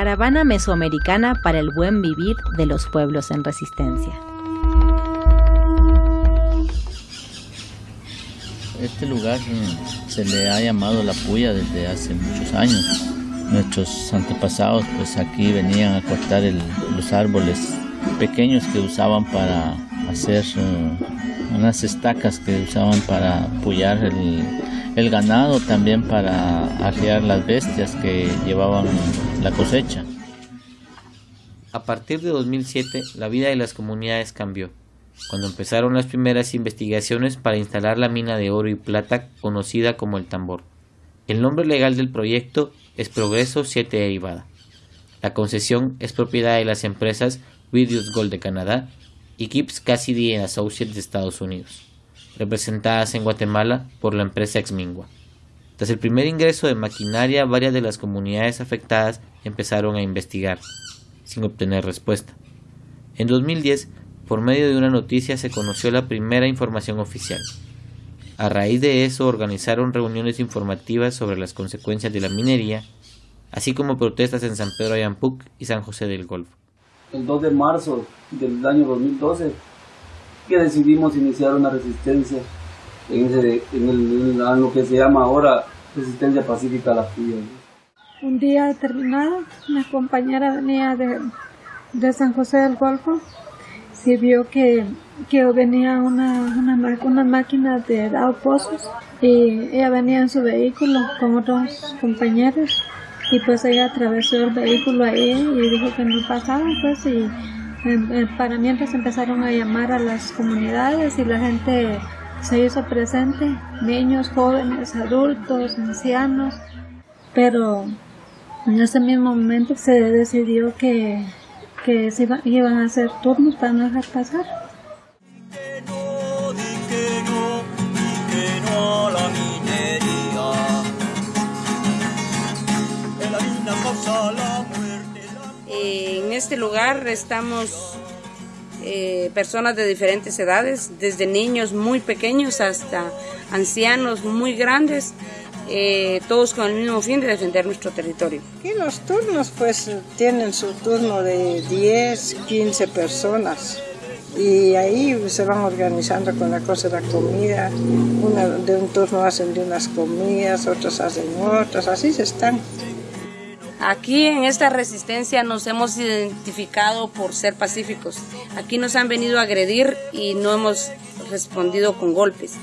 Caravana Mesoamericana para el Buen Vivir de los Pueblos en Resistencia. Este lugar mm, se le ha llamado La Puya desde hace muchos años. Nuestros antepasados pues aquí venían a cortar los árboles pequeños que usaban para hacer uh, unas estacas que usaban para pullar el, el ganado, también para arriar las bestias que llevaban la cosecha. A partir de 2007, la vida de las comunidades cambió, cuando empezaron las primeras investigaciones para instalar la mina de oro y plata conocida como el tambor. El nombre legal del proyecto es Progreso 7 Derivada. La concesión es propiedad de las empresas Videos Gold de Canadá y Gibbs Cassidy Associates de Estados Unidos, representadas en Guatemala por la empresa Exmingua. Tras el primer ingreso de maquinaria, varias de las comunidades afectadas empezaron a investigar, sin obtener respuesta. En 2010, por medio de una noticia se conoció la primera información oficial. A raíz de eso organizaron reuniones informativas sobre las consecuencias de la minería, así como protestas en San Pedro Ayampuc y San José del Golfo el 2 de marzo del año 2012 que decidimos iniciar una resistencia en, ese, lo que se llama ahora resistencia pacífica a la fría. Un día determinado, una compañera venía de, de San José del Golfo y vio que, que venía una, una, una máquina de pozos y ella venía en su vehículo con otros compañeros y pues ella atravesó el vehículo ahí y dijo que no pasaba pues y para mientras empezaron a llamar a las comunidades y la gente se hizo presente, niños, jóvenes, adultos, ancianos, pero en ese mismo momento se decidió que, que iban a hacer turnos para no dejar pasar. Este lugar estamos eh, personas de diferentes edades, desde niños muy pequeños hasta ancianos muy grandes, eh, todos con el mismo fin de defender nuestro territorio. Y los turnos pues tienen su turno de 10, 15 personas y ahí se van organizando con la cosa de la comida, de un turno hacen de unas comidas, otros hacen otras, así se están. Aquí en esta resistencia nos hemos identificado por ser pacíficos. Aquí nos han venido a agredir y no hemos respondido con golpes.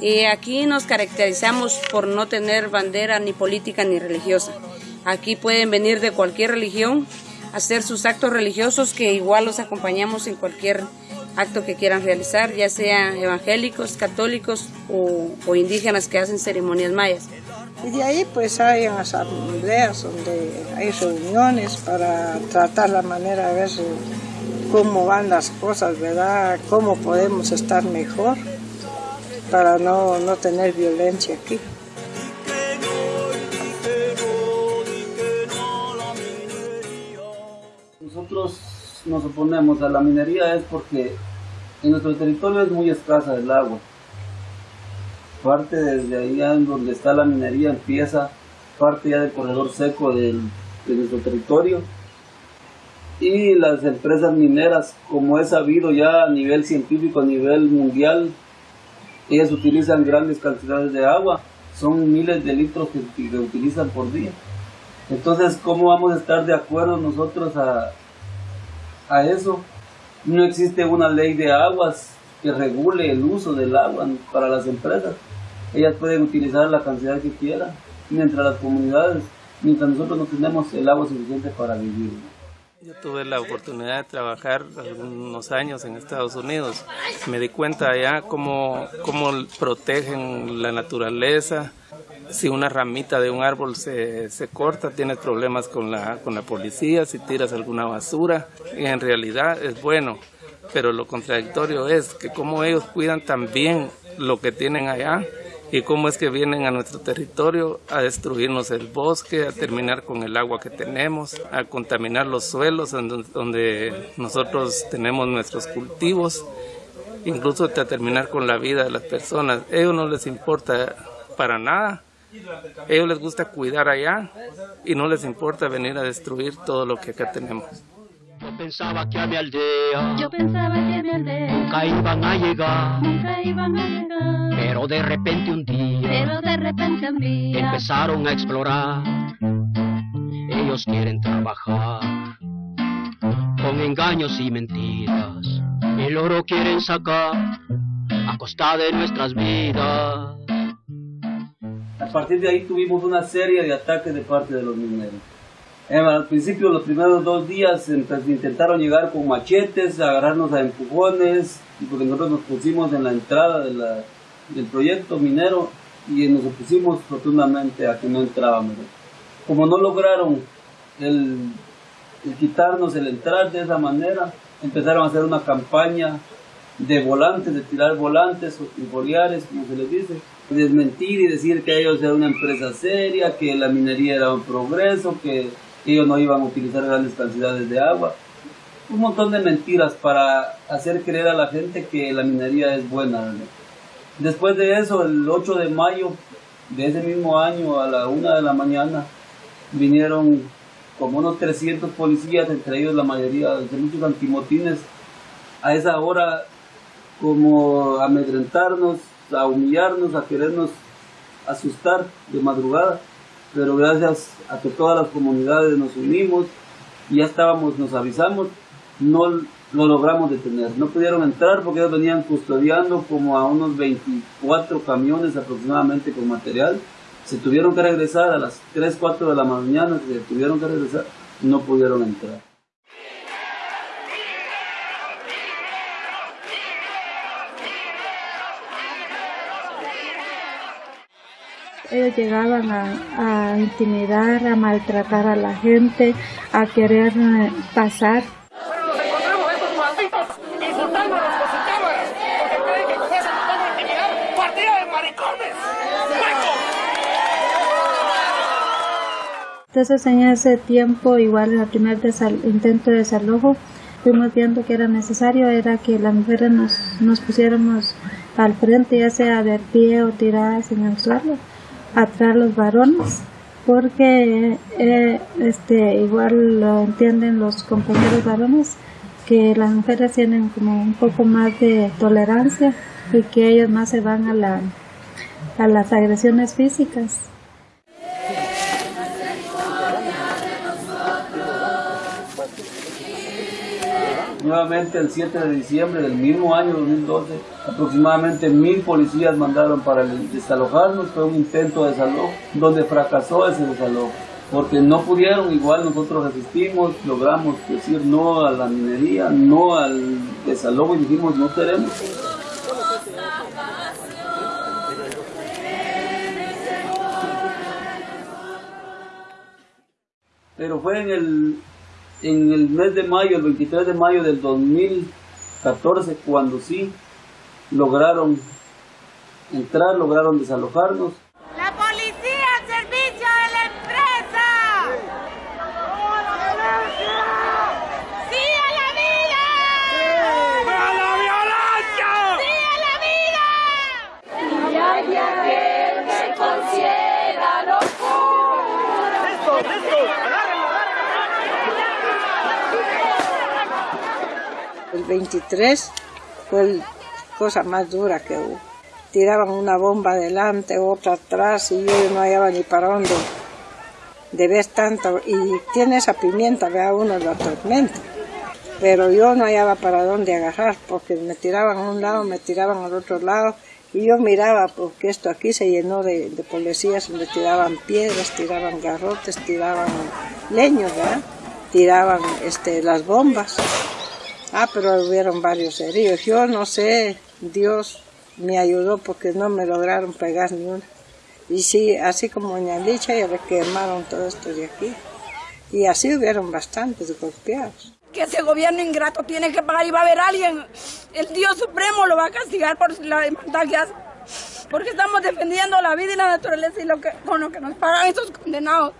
Eh, aquí nos caracterizamos por no tener bandera ni política ni religiosa. Aquí pueden venir de cualquier religión, hacer sus actos religiosos que igual los acompañamos en cualquier acto que quieran realizar, ya sean evangélicos, católicos o, o indígenas que hacen ceremonias mayas. Y de ahí pues hay asambleas donde hay reuniones para tratar la manera de ver cómo van las cosas, ¿verdad? Cómo podemos estar mejor para no, no tener violencia aquí. Nosotros nos oponemos a la minería es porque en nuestro territorio es muy escasa el agua parte desde ahí donde está la minería empieza parte ya del corredor seco de nuestro territorio. Y las empresas mineras como es sabido ya a nivel científico a nivel mundial ellas utilizan grandes cantidades de agua. Son miles de litros que, que utilizan por día. Entonces cómo vamos a estar de acuerdo nosotros a, a eso no existe una ley de aguas que regule el uso del agua para las empresas ellas pueden utilizar la cantidad que quieran, mientras las comunidades, mientras nosotros no tenemos el agua suficiente para vivir. Yo tuve la oportunidad de trabajar algunos años en Estados Unidos. Me di cuenta allá cómo, cómo protegen la naturaleza. Si una ramita de un árbol se, se, corta, tienes problemas con la, con la policía, si tiras alguna basura. En realidad es bueno, pero lo contradictorio es que como ellos cuidan también lo que tienen allá, y cómo es que vienen a nuestro territorio a destruirnos el bosque, a terminar con el agua que tenemos, a contaminar los suelos donde nosotros tenemos nuestros cultivos, incluso a terminar con la vida de las personas. Ellos no les importa para nada ellos les gusta cuidar allá y no les importa venir a destruir todo lo que acá tenemos. Yo pensaba que a mi aldea, yo pensaba que a mi aldea nunca iban a llegar, nunca iban a llegar. Pero de repente un día, pero de repente un día empezaron a explorar. Ellos quieren trabajar con engaños y mentiras. El oro quieren sacar a costa de nuestras vidas. A partir de ahí tuvimos una serie de ataques de parte de los mineros. Eh, al principio, los primeros dos días intentaron llegar con machetes, agarrarnos a empujones, porque nosotros nos pusimos en la entrada del proyecto minero y nos opusimos rotundamente a que no entrábamos. Como no lograron el, quitarnos el entrar de esa manera, empezaron a hacer una campaña de volantes, de tirar volantes o triboliares, como se les dice, desmentir y decir que ellos eran una empresa seria, que la minería era un progreso, que ellos no iban a utilizar grandes cantidades de agua. Un montón de mentiras para hacer creer a la gente que la minería es buena. Después de eso, el 8 de mayo de ese mismo año, a la 1 de la mañana, vinieron como unos 300 policías, entre ellos la mayoría de muchos antimotines, a esa hora como amedrentarnos, a humillarnos, a querernos asustar de madrugada pero gracias a que todas las comunidades nos unimos, ya estábamos, nos avisamos, no lo logramos detener. No pudieron entrar porque ellos venían custodiando como a unos 24 camiones aproximadamente con material. Se tuvieron que regresar a las 3, 4 de la mañana, se tuvieron que regresar, no pudieron entrar. Ellos llegaban a, intimidar, a maltratar a la gente, a querer eh, pasar. Entonces en ese tiempo, igual en el primer intento de desalojo, fuimos viendo que era necesario, era que las mujeres nos, nos pusiéramos al frente, ya sea de pie o tiradas en el suelo atraer los varones porque eh, este igual lo entienden los compañeros varones que las mujeres tienen como un poco más de tolerancia y que ellos más se van a la a las agresiones físicas Nuevamente el 7 de diciembre del mismo año 2012, aproximadamente mil policías mandaron para desalojarnos, fue un intento de desalojo, donde fracasó ese desalojo, porque no pudieron, igual nosotros resistimos, logramos decir no a la minería, no al desalojo y dijimos no queremos. Pero fue en el en el mes de mayo, el 23 de mayo del 2014, cuando sí lograron entrar, lograron desalojarnos. La policía al servicio de la empresa. ¡Sí a la vida! ¡Sí a la violencia! ¡Sí a la vida! Y hay aquel que considera locura. ¡Esto, esto! El 23 fue la cosa más dura que hubo. Tiraban una bomba adelante, otra atrás y yo no hallaba ni para dónde. Debes tanto y tiene esa pimienta, vea uno la tormenta. Pero yo no hallaba para dónde agarrar porque me tiraban a un lado, me tiraban al otro lado y yo miraba porque esto aquí se llenó de, policías donde tiraban piedras, tiraban garrotes, tiraban leños, ¿verdad? tiraban este, las bombas. Ah, pero hubieron varios heridos. Yo no sé, Dios me ayudó porque no me lograron pegar ni una. Y sí, así como doña Licha, ya le quemaron todo esto de aquí. Y así hubieron bastantes golpeados. Que ese gobierno ingrato tiene que pagar y va a haber alguien. El Dios Supremo lo va a castigar por la demanda que hace. Porque estamos defendiendo la vida y la naturaleza y lo que, con lo que nos pagan esos condenados.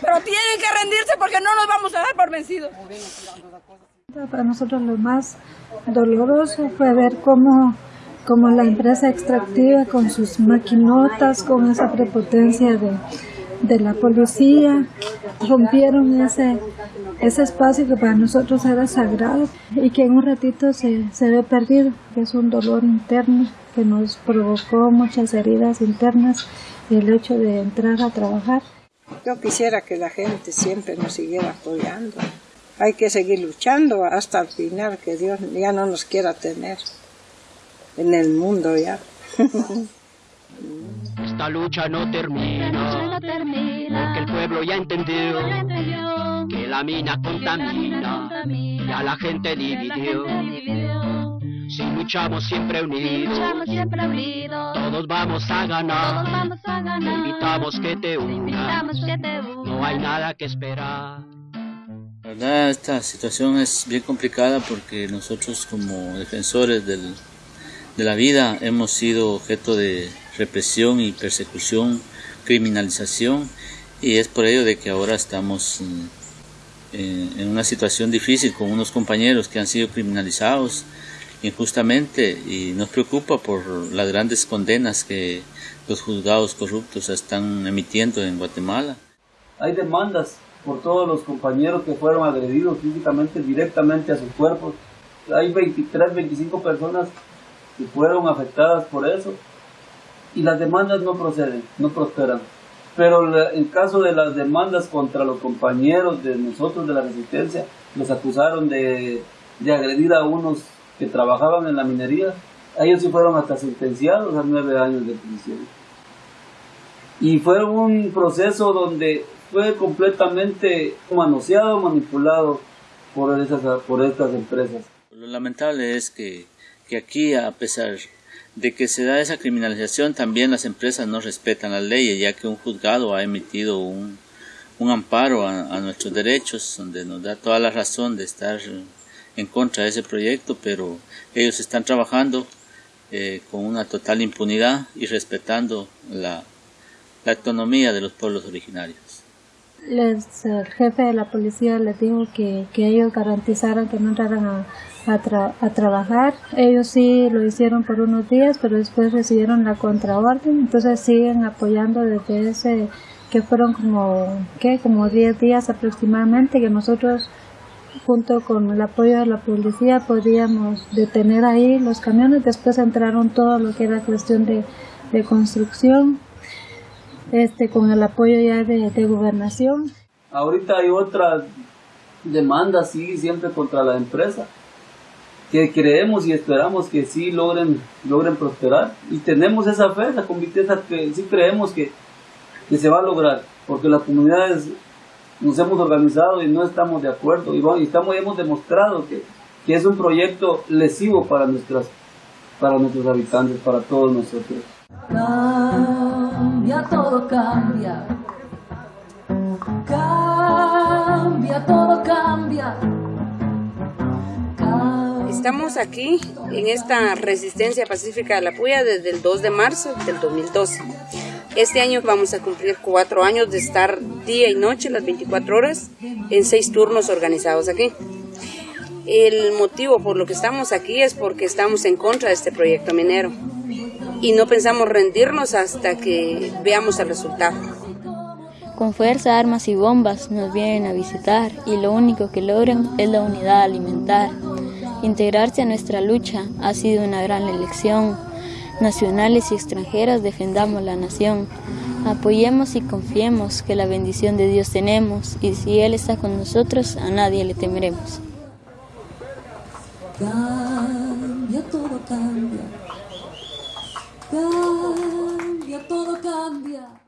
Pero tienen que rendirse porque no nos vamos a dar por vencidos. Para nosotros lo más doloroso fue ver cómo como la empresa extractiva con sus maquinotas, con esa prepotencia de, de la policía, rompieron ese, ese espacio que para nosotros era sagrado y que en un ratito se, se ve perdido, que es un dolor interno que nos provocó muchas heridas internas el hecho de entrar a trabajar. Yo quisiera que la gente siempre nos siguiera apoyando. Hay que seguir luchando hasta el final, que Dios ya no nos quiera tener en el mundo ya. Esta lucha no termina, porque el pueblo ya entendió que la mina contamina y a la gente dividió. Si luchamos siempre unidos, todos vamos a ganar. Te invitamos que te unas, no hay nada que esperar. Verdad, esta situación es bien complicada porque nosotros como defensores del, de la vida hemos sido objeto de represión y persecución, criminalización y es por ello de que ahora estamos en, en una situación difícil con unos compañeros que han sido criminalizados injustamente y nos preocupa por las grandes condenas que los juzgados corruptos están emitiendo en Guatemala. Hay demandas por todos los compañeros que fueron agredidos físicamente directamente a sus cuerpos. Hay 23, 25 personas que fueron afectadas por eso y las demandas no proceden, no prosperan. Pero en caso de las demandas contra los compañeros de nosotros de la resistencia, los acusaron de, de agredir a unos que trabajaban en la minería, ellos sí fueron hasta sentenciados a nueve años de prisión. Y fue un proceso donde fue completamente manoseado, manipulado por, esas, por estas empresas. Lo lamentable es que, que aquí, a pesar de que se da esa criminalización, también las empresas no respetan las leyes, ya que un juzgado ha emitido un, un amparo a, a nuestros derechos, donde nos da toda la razón de estar en contra de ese proyecto, pero ellos están trabajando eh, con una total impunidad y respetando la, la autonomía de los pueblos originarios. Les, el jefe de la policía les dijo que, que ellos garantizaran que no entraran a, a, tra a, trabajar. Ellos sí lo hicieron por unos días, pero después recibieron la contraorden, entonces siguen apoyando desde ese que fueron como, ¿qué? como 10 días aproximadamente que nosotros junto con el apoyo de la policía podíamos detener ahí los camiones, después entraron todo lo que era cuestión de, de construcción, este, con el apoyo ya de, de, gobernación. Ahorita hay otra demanda, sí, siempre contra la empresa, que creemos y esperamos que sí logren, logren prosperar, y tenemos esa fe, esa convicción, que sí creemos que, que se va a lograr, porque las comunidades nos hemos organizado y no estamos de acuerdo y, bueno, y estamos, hemos demostrado que, que, es un proyecto lesivo para, nuestras, para nuestros habitantes, para todos nosotros. Cambia, todo cambia. Cambia, todo cambia. Estamos aquí en esta resistencia pacífica de la Puya desde el 2 de marzo del 2012. Este año vamos a cumplir cuatro años de estar día y noche, las 24 horas, en seis turnos organizados aquí. El motivo por lo que estamos aquí es porque estamos en contra de este proyecto minero y no pensamos rendirnos hasta que veamos el resultado. Con fuerza, armas y bombas nos vienen a visitar y lo único que logran es la unidad alimentar. Integrarse a nuestra lucha ha sido una gran elección nacionales y extranjeras, defendamos la nación. Apoyemos y confiemos que la bendición de Dios tenemos y si Él está con nosotros, a nadie le temeremos. Cambia, todo cambia. Cambia, todo cambia.